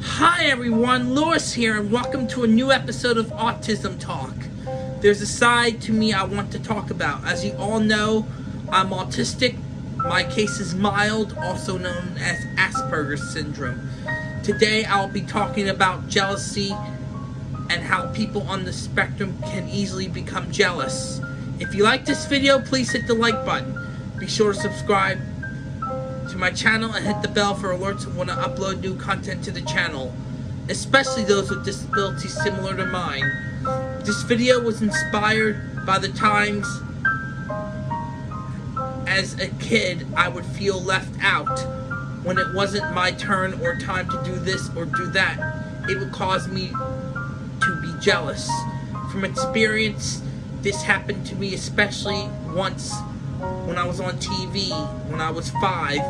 Hi everyone, Lewis here, and welcome to a new episode of Autism Talk. There's a side to me I want to talk about. As you all know, I'm autistic. My case is mild, also known as Asperger's syndrome. Today I'll be talking about jealousy and how people on the spectrum can easily become jealous. If you like this video, please hit the like button. Be sure to subscribe to my channel and hit the bell for alerts when I upload new content to the channel, especially those with disabilities similar to mine. This video was inspired by the times as a kid I would feel left out when it wasn't my turn or time to do this or do that. It would cause me to be jealous. From experience, this happened to me especially once when I was on TV when I was five.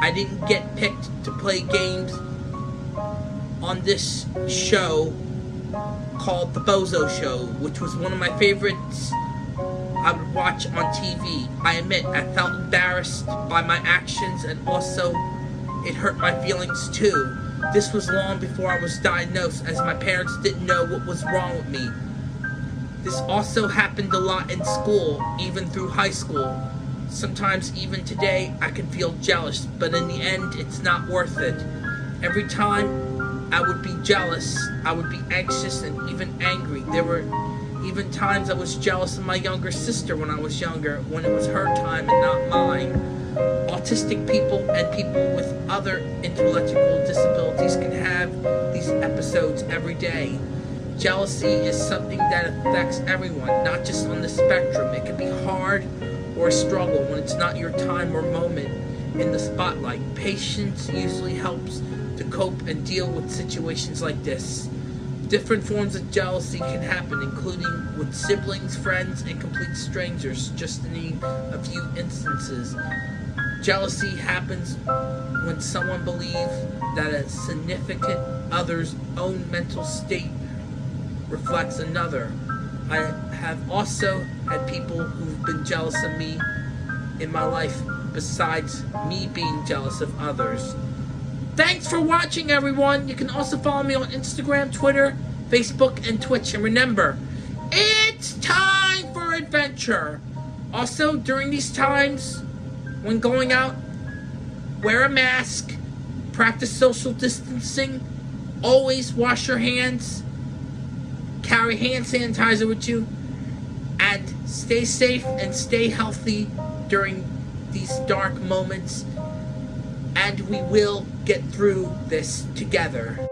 I didn't get picked to play games on this show called The Bozo Show, which was one of my favorites I would watch on TV. I admit I felt embarrassed by my actions and also it hurt my feelings too. This was long before I was diagnosed as my parents didn't know what was wrong with me. This also happened a lot in school, even through high school. Sometimes even today I can feel jealous, but in the end it's not worth it. Every time I would be jealous, I would be anxious and even angry. There were even times I was jealous of my younger sister when I was younger, when it was her time and not mine. Autistic people and people with other intellectual disabilities can have these episodes every day. Jealousy is something that affects everyone, not just on the spectrum. It can be hard or a struggle when it's not your time or moment in the spotlight. Patience usually helps to cope and deal with situations like this. Different forms of jealousy can happen, including with siblings, friends, and complete strangers, just to name a few instances. Jealousy happens when someone believes that a significant other's own mental state reflects another. I have also had people who've been jealous of me in my life besides me being jealous of others. Thanks for watching everyone. You can also follow me on Instagram, Twitter, Facebook, and Twitch. And remember, it's time for adventure. Also, during these times, when going out, wear a mask, practice social distancing, always wash your hands, carry hand sanitizer with you, and stay safe and stay healthy during these dark moments. And we will get through this together.